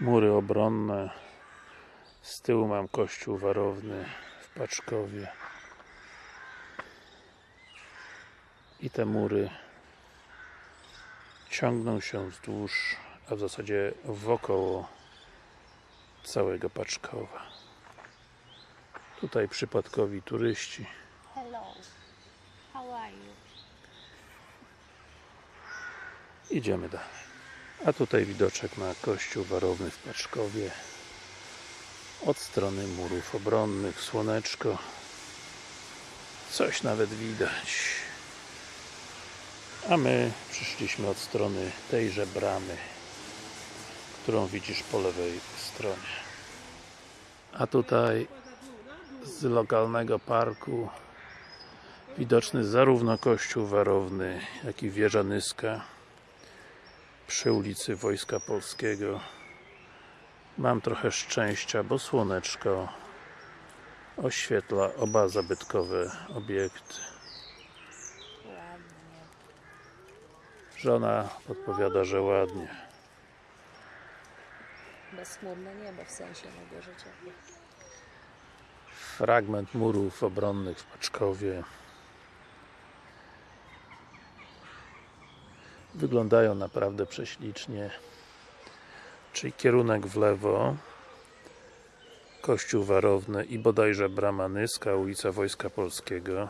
mury obronne z tyłu mam kościół warowny w Paczkowie i te mury ciągną się wzdłuż a w zasadzie wokoło całego Paczkowa tutaj przypadkowi turyści Hello. How are you? Idziemy dalej. A tutaj widoczek na kościół warowny w Paczkowie. Od strony murów obronnych, słoneczko. Coś nawet widać. A my przyszliśmy od strony tejże bramy, którą widzisz po lewej stronie. A tutaj z lokalnego parku widoczny zarówno kościół warowny, jak i wieża Nyska przy ulicy Wojska Polskiego mam trochę szczęścia, bo słoneczko oświetla oba zabytkowe obiekty Ładnie. żona podpowiada, że ładnie Bezchmurne niebo w sensie mego życia. fragment murów obronnych w Paczkowie wyglądają naprawdę prześlicznie. Czyli kierunek w lewo Kościół Warowny i bodajże Brama Nyska, ulica Wojska Polskiego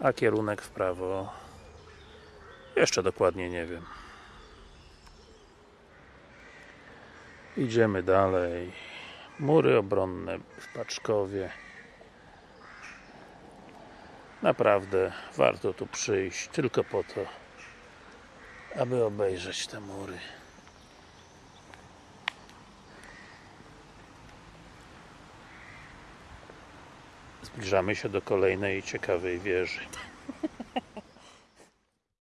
a kierunek w prawo. Jeszcze dokładnie nie wiem. Idziemy dalej. Mury obronne w Paczkowie. Naprawdę warto tu przyjść tylko po to aby obejrzeć te mury. Zbliżamy się do kolejnej ciekawej wieży